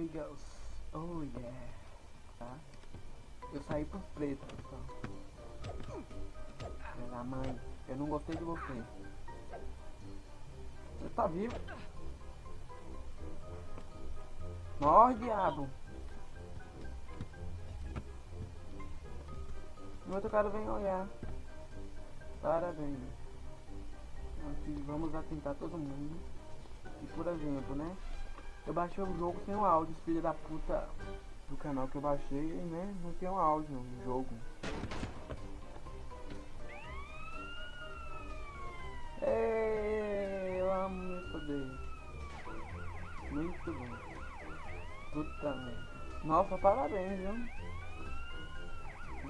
Oi, girls. Oh, yeah. Tá? Eu saí pros pretos, pessoal. Pela mãe, eu não gostei de você. Você tá vivo? Morre, diabo. O outro cara vem olhar. Parabéns. Nós vamos atentar todo mundo. E por exemplo, né? Eu baixei o jogo sem o áudio, filha da puta do canal que eu baixei, né? Não tem um áudio no jogo. Ei, eu amo meu poder. Muito bom. Puta merda. Nossa, parabéns, viu?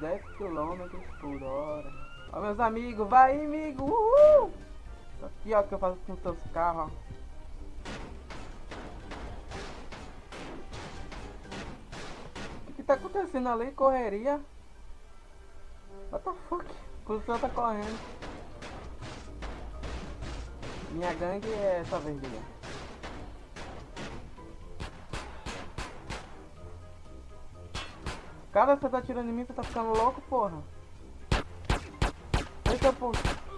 10 km por hora. Ó, meus amigos, vai, amigo! Uhul! Aqui, ó, que eu faço com os seus carros, ó. Tá acontecendo ali? Correria? What the fuck? O policial tá correndo. Minha gangue é essa verdinha. Cara, você tá atirando em mim, você tá ficando louco, porra. Eita, porra.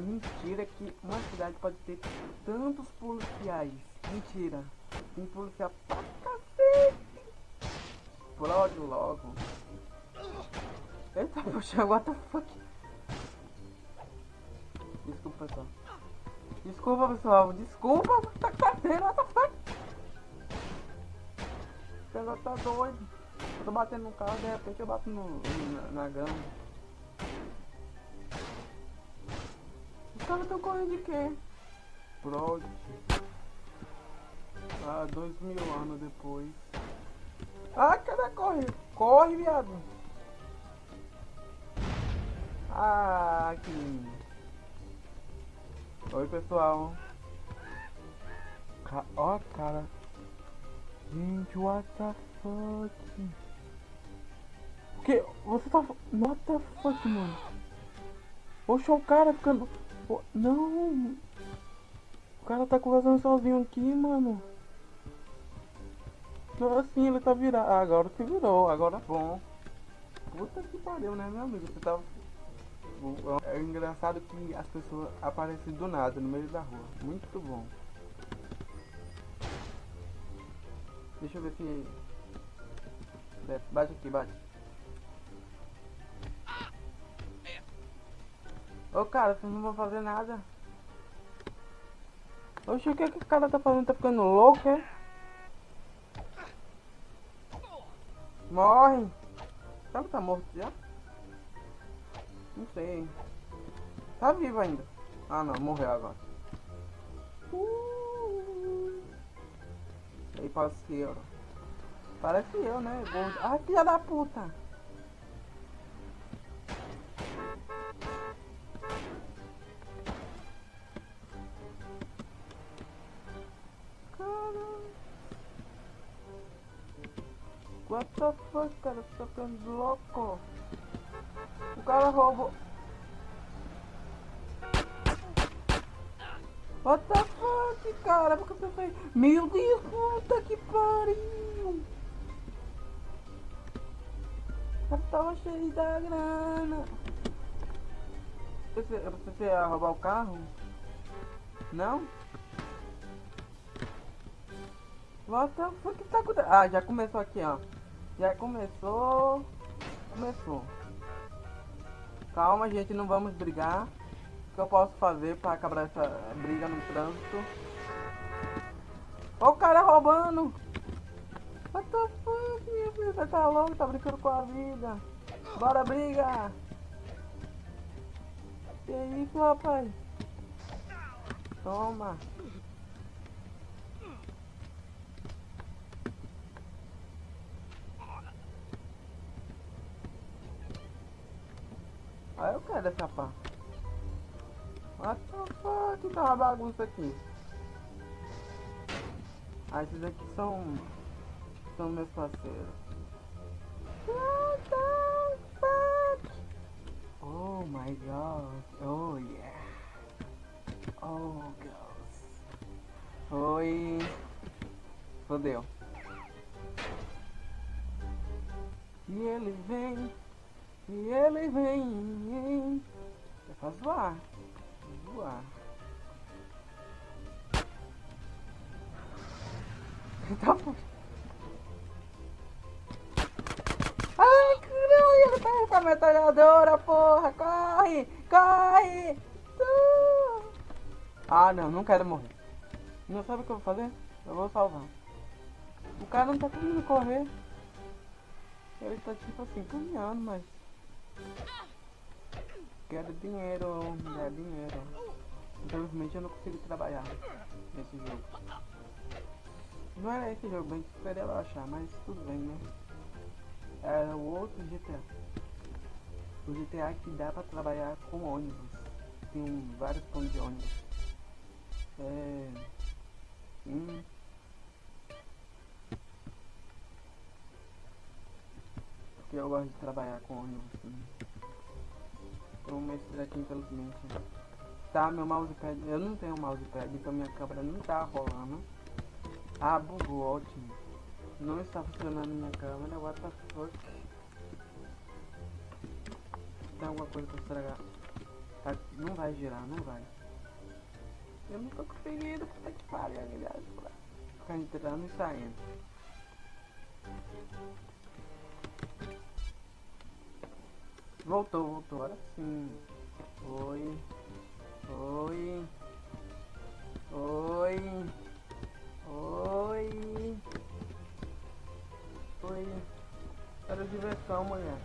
Mentira que uma cidade pode ter tantos policiais. Mentira. Tem policial pra cacete. Explode logo. Eita, poxa, what the fuck? Desculpa, pessoal. Desculpa, pessoal. Desculpa, tá fazendo, what the fuck? O negócio tá doido. Eu tô batendo no carro, de repente eu bato no, na, na grama. Caras estão correndo de quê? Prod. Ah, dois mil anos depois. Ah, cadê corre? Corre, viado. Ah, que lindo. Oi, pessoal. Ca ó, cara. Gente, what the fuck? O que? Você tá... What the fuck, mano? Oxe, o cara ficando... Não! O cara tá conversando sozinho aqui, mano. Assim, ele tá virado. Ah, agora se virou, agora é bom. Puta que pariu, né, meu amigo? Você tá... É engraçado que as pessoas aparecem do nada, no meio da rua. Muito bom. Deixa eu ver se... Bate aqui, bate. Ô cara, vocês não vão fazer nada. Oxe, o que, que o cara tá fazendo? Tá ficando louco, é? Morre! Sabe que tá morto já? Não sei. Tá vivo ainda. Ah não, morreu agora. Uh. Aí parceiro. Parece eu, né? Gordo. Ai, filha da puta! What the fuck, cara? Você tá ficando louco? O cara roubou. What the fuck, cara? Por que você fez? Meu Deus, puta que pariu! Eu tava cheio da grana. Você, você ia roubar o carro? Não? What the fuck tá acontecendo? Ah, já começou aqui, ó. Já começou. Começou. Calma, gente, não vamos brigar. O que eu posso fazer para acabar essa briga no trânsito? Ó o cara roubando! What the fuck, meu filho? Você tá louco? Tá brincando com a vida? Bora, briga! Que isso, rapaz? Toma! sai dessa pá. What the fuck? Tá uma bagunça aqui. Ah, esses aqui são... São meus parceiros. What the fuck? Oh my god. Oh yeah. Oh girls. Oi. Fodeu. E ele vem... E ele vem. É pra zoar. Zoar. Tá. Ai, caralho, tá com a metralhadora, porra. Corre, corre. Ah, não, não quero morrer. Não sabe o que eu vou fazer? Eu vou salvar. O cara não tá conseguindo correr. Ele tá tipo assim, caminhando, mas... Quero dinheiro, quero dinheiro. Infelizmente eu não consigo trabalhar nesse jogo. Não era esse jogo bem que esperei achar, mas tudo bem, né? Era o outro GTA. O GTA que dá pra trabalhar com ônibus. Tem vários pontos de ônibus. É... Hum... Porque eu gosto de trabalhar com ônibus. Então esse daqui infelizmente. Tá, meu mousepad. Eu não tenho mousepad, então minha câmera não tá rolando. Ah, bugou, ótimo. Não está funcionando minha câmera, what the fuck. Tem alguma coisa pra estragar. Tá, não vai girar, não vai. Eu não tô conseguindo, puta que pariu, aliás. Ficar entrando e saindo. Voltou, voltou, agora sim. Oi. Oi. Oi. Oi. Oi. Quero diversão, mulher.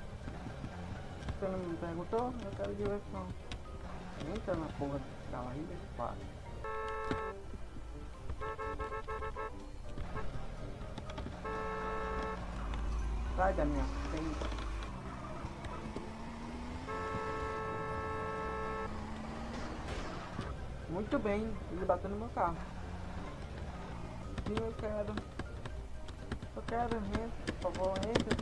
Você não me perguntou? Eu quero diversão. Entra na porra desse carro aí, deixa Sai da minha frente. Muito bem, ele bateu no meu carro. Sim, eu quero. Eu quero, entra, por favor, entra.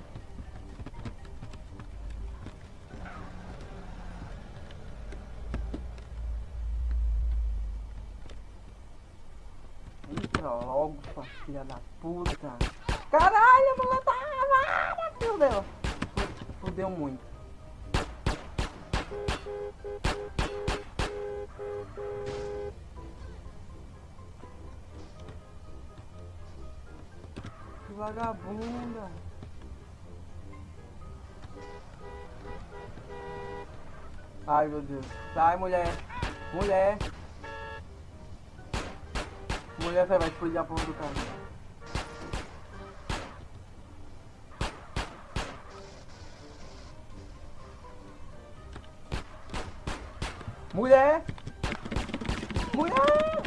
Entra logo, sua filha da puta. Caralho, mulher tá... Fudeu. Fudeu muito. Que vagabunda. Ai meu Deus. Sai mulher. Mulher. Mulher vai explodir a porra do carro. Mulher! Mulher!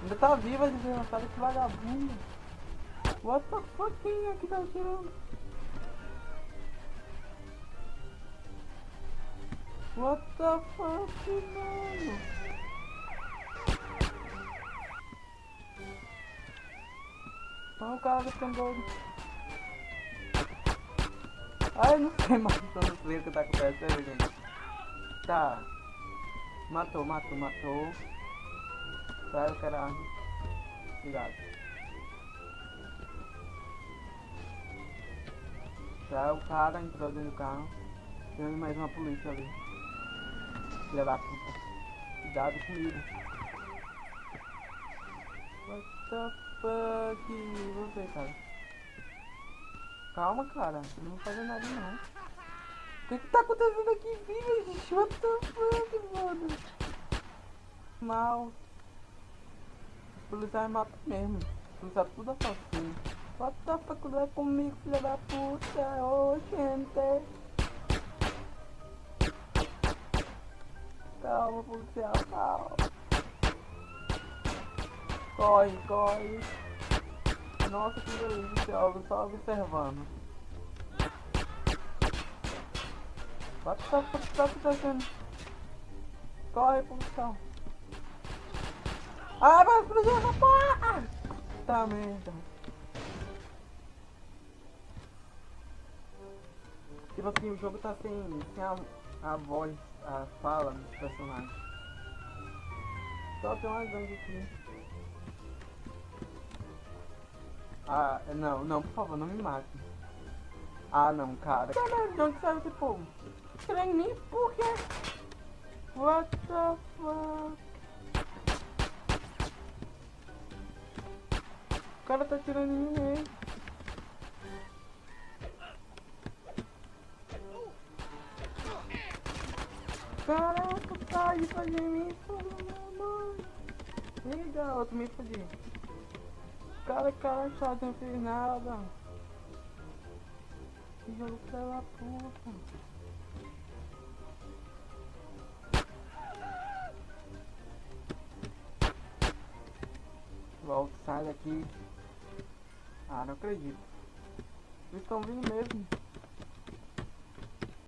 Ainda tá viva, desgraçada, que vagabundo. What the fuck, é que tá atirando? What the fuck, mano? Olha o cara ficando doido. Ai, não sei mais, eu não sei o que tá acontecendo, gente. Tá. Matou, matou, matou. Sai o caralho. Cuidado. Sai o cara, entrou dentro do carro. Tem mais uma polícia ali. Filha da puta. Cuidado comigo. What the fuck? Você, cara. Calma, cara. Não vou fazer nada, não. O que que tá acontecendo aqui, filho? Gente, what the fuck, mano? Mal. Os policiais matam mesmo. Os policiais tudo assassino. What the fuck, não é comigo, filha da puta? Ô, oh, gente. Calma, policial, calma. Corre, corre. Nossa, que delícia, só observando. The fuck tá acontecendo? Corre, produção. Ah, vai explodir essa porra! Tá merda. Tipo assim, o jogo tá sem, sem a, a voz, a fala dos personagens. Só tem uma gangue aqui. Ah, não, não, por favor, não me mate. Ah, não, cara. Caralho, de onde saiu esse povo? Trem nem por quê? What the fuck? O cara tá tirando em mim mesmo. Caraca, sai de fazer isso, mano. Legal, eu também fodi. Cara, cara chato, não fez nada. Que jogo da puta. Volta, sai daqui. Ah, não acredito. Eles estão vindo mesmo.